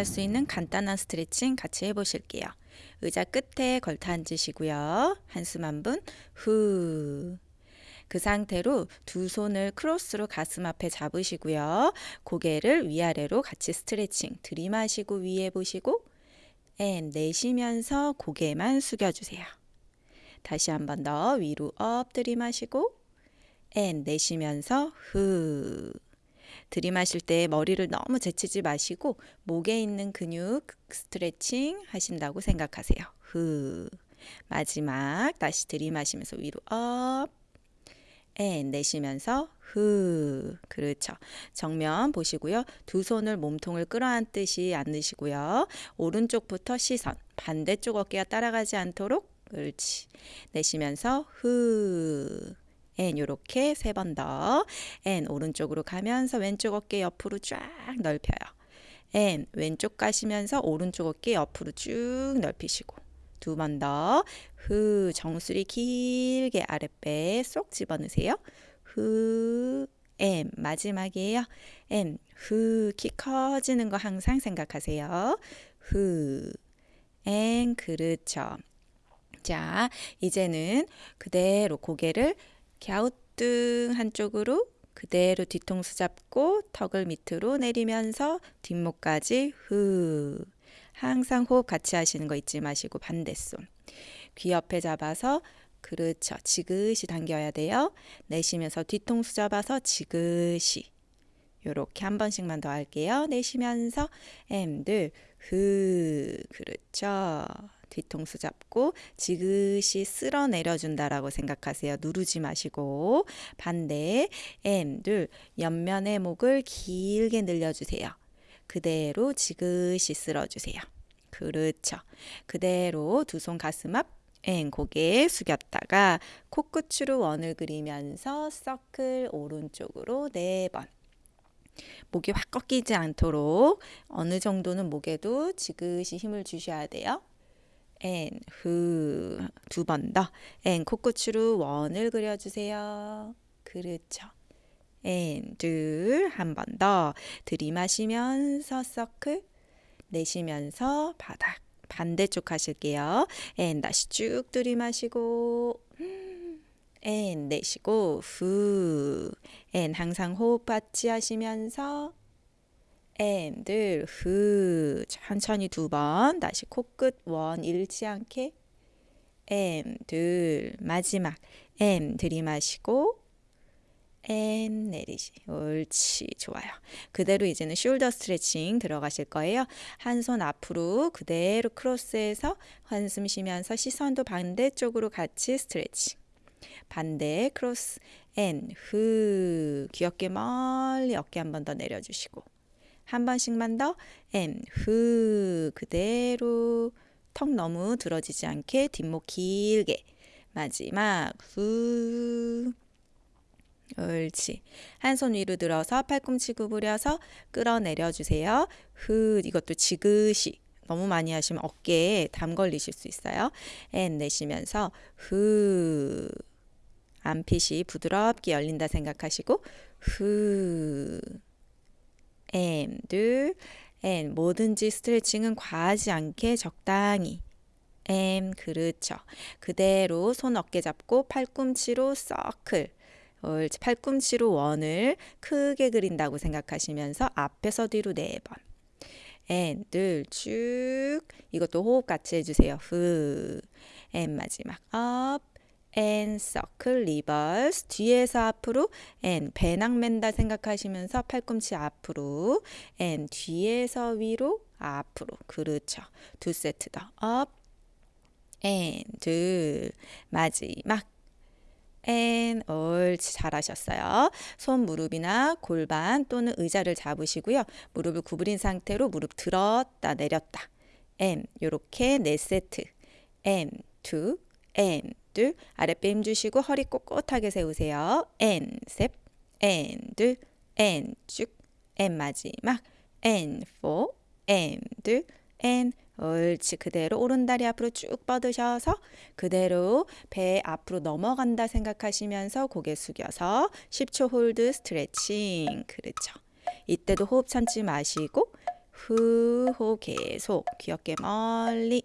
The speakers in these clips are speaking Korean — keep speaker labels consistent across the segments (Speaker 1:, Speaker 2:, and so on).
Speaker 1: 할 수 있는 간단한 스트레칭 같이 해보실게요. 의자 끝에 걸터 앉으시고요. 한숨 한 번, 후. 그 상태로 두 손을 크로스로 가슴 앞에 잡으시고요. 고개를 위아래로 같이 스트레칭. 들이마시고 위에 보시고, and 내쉬면서 고개만 숙여주세요. 다시 한 번 더 위로 up 들이마시고, and 내쉬면서 후. 들이마실 때 머리를 너무 제치지 마시고 목에 있는 근육 스트레칭 하신다고 생각하세요. 후. 마지막 다시 들이마시면서 위로 up. and 내쉬면서 후. 그렇죠. 정면 보시고요. 두 손을 몸통을 끌어안듯이 안으시고요. 오른쪽부터 시선. 반대쪽 어깨가 따라가지 않도록 그렇지. 내쉬면서 후. and 요렇게 세 번 더. and 오른쪽으로 가면서 왼쪽 어깨 옆으로 쫙 넓혀요. and 왼쪽 가시면서 오른쪽 어깨 옆으로 쭉 넓히시고 두 번 더. 후 정수리 길게 아랫배에 쏙 집어넣으세요. 후 and 마지막이에요. and 후 키 커지는 거 항상 생각하세요. 후 and 그렇죠. 자, 이제는 그대로 고개를 갸우뚱 한쪽으로 그대로 뒤통수 잡고 턱을 밑으로 내리면서 뒷목까지 후. 항상 호흡 같이 하시는 거 잊지 마시고 반대손. 귀 옆에 잡아서 그렇죠. 지그시 당겨야 돼요. 내쉬면서 뒤통수 잡아서 지그시. 요렇게 한 번씩만 더 할게요. 내쉬면서 엠들 후. 그렇죠. 뒤통수 잡고 지그시 쓸어 내려준다라고 생각하세요. 누르지 마시고 반대 엠, 둘, 옆면의 목을 길게 늘려주세요. 그대로 지그시 쓸어주세요. 그렇죠. 그대로 두 손 가슴 앞엔 고개 숙였다가 코끝으로 원을 그리면서 서클 오른쪽으로 네 번. 목이 확 꺾이지 않도록 어느 정도는 목에도 지그시 힘을 주셔야 돼요. 앤, 후, 두번 더. 앤, 코끝으로 원을 그려주세요. 그렇죠. and, 둘, 한 번 더. 들이마시면서 서클, 내쉬면서 바닥. 반대쪽 하실게요. 앤, 다시 쭉 들이마시고, 앤, 내쉬고, 후. and, 항상 호흡 같이 하시면서, and 둘 후. 천천히 두 번. 다시 코끝. 원. 잃지 않게. and 둘 마지막. and 들이마시고. and 내쉬시. 옳지. 좋아요. 그대로 이제는 shoulder 스트레칭 들어가실 거예요. 한 손 앞으로 그대로 크로스해서 한숨 쉬면서 시선도 반대쪽으로 같이 스트레칭 반대 크로스. and 후. 귀 어깨 멀리 어깨 한 번 더 내려주시고 한 번씩만 더. 후 그대로. 턱 너무 들어지지 않게 뒷목 길게. 마지막 후. 옳지. 한 손 위로 들어서 팔꿈치 구부려서 끌어내려 주세요. 후 이것도 지그시. 너무 많이 하시면 어깨에 담 걸리실 수 있어요. and 내쉬면서 후 안핏이 부드럽게 열린다 생각하시고 후 and 둘 and 뭐든지 스트레칭은 과하지 않게 적당히 and 그렇죠. 그대로 손 어깨 잡고 팔꿈치로 서클. 팔꿈치로 원을 크게 그린다고 생각하시면서 앞에서 뒤로 네 번. N 둘쭉 이것도 호흡 같이 해주세요. 후 and 마지막 up and circle reverse 뒤에서 앞으로 and 배낭 맨다 생각하시면서 팔꿈치 앞으로 and 뒤에서 위로 앞으로. 그렇죠. 두 세트 더 up and 둘 마지막. And 옳지 잘하셨어요. 손 무릎이나 골반 또는 의자를 잡으시고요. 무릎을 구부린 상태로 무릎 들었다 내렸다. And 요렇게 네 세트. And two and 둘 아랫배 힘 주시고 허리 꼿꼿하게 세우세요. and 셋, and 둘, and 쭉, and 마지막, and 4, and 둘, and 옳지. 그대로 오른다리 앞으로 쭉 뻗으셔서 그대로 배 앞으로 넘어간다 생각하시면서 고개 숙여서 10초 hold 스트레칭. 그렇죠. 이때도 호흡 참지 마시고 후, 호 계속 귀 어깨 멀리.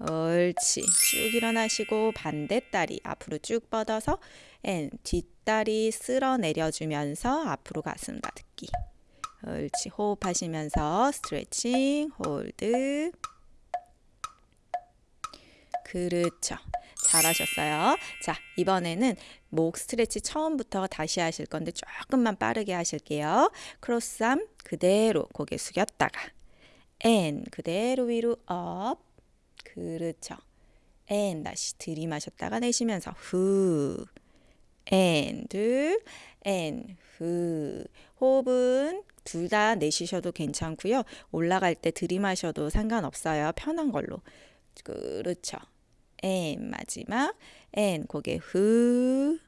Speaker 1: 옳지. 쭉 일어나시고 반대다리 앞으로 쭉 뻗어서 and 뒷다리 쓸어 내려주면서 앞으로 가슴 다듬기. 옳지. 호흡하시면서 스트레칭, hold. 그렇죠. 잘하셨어요. 자, 이번에는 목 stretch 처음부터 다시 하실 건데 조금만 빠르게 하실게요. cross arm 그대로 고개 숙였다가 and 그대로 위로 up 그렇죠. and 다시 들이마셨다가 내쉬면서 후 앤, 둘, 앤, 후. 호흡은 둘 다 내쉬셔도 괜찮고요. 올라갈 때 들이마셔도 상관없어요. 편한 걸로. 그렇죠. 앤 마지막 앤 고개 후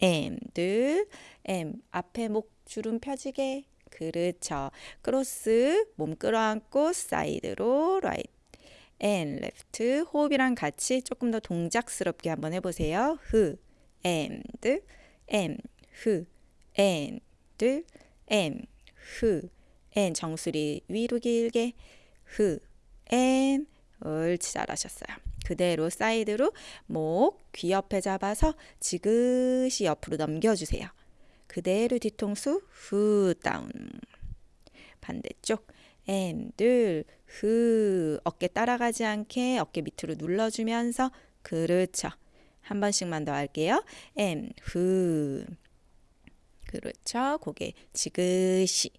Speaker 1: 앤, 둘, 앤 앞에 목 주름 펴지게 그렇죠. 크로스 몸 끌어안고 사이드로 right and left 호흡이랑 같이 조금 더 동작스럽게 한번 해보세요. 후 and and 후 and and 후 and 정수리 위로 길게 후 and 옳지 잘하셨어요. 그대로 사이드로 목 귀 옆에 잡아서 지그시 옆으로 넘겨주세요. 그대로 뒤통수 후 down 반대쪽 and 둘 후 어깨 따라가지 않게 어깨 밑으로 눌러주면서 그렇죠. 한 번씩만 더 할게요. and 후 그렇죠. 고개 지그시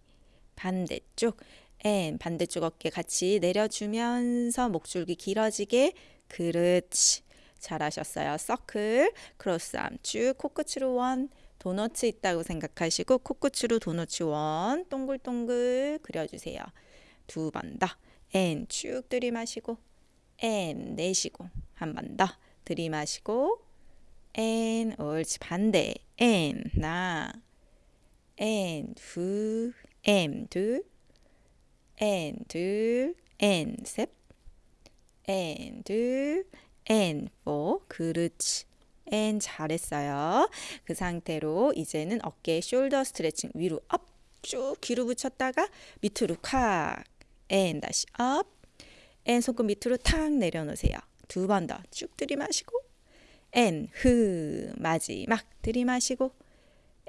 Speaker 1: 반대쪽 and 반대쪽 어깨 같이 내려주면서 목줄기 길어지게 그렇지 잘하셨어요 circle cross arm 쭉 코끝으로 원 도너츠 있다고 생각하시고 코끝으로 도너츠 원 동글동글 그려주세요 두 번더앤쭉 들이마시고 앤 내쉬고 한 번 더 들이마시고 and 옳지. 반대. 앤나앤두앤둘. And 둘. And 셋. And 둘. And 그렇지. And 잘했어요. 그 상태로 이제는 어깨 shoulder 스트레칭 위로 up 쭉 뒤로 붙였다가 밑으로 콱 and 다시 up and 손끝 밑으로 탁 내려놓으세요. 두 번 더. 쭉 들이마시고. And 흐 마지막 들이마시고.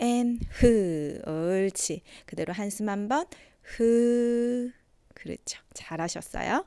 Speaker 1: And 흐 옳지. 그대로 한숨 한번. 흐. 그렇죠. 잘하셨어요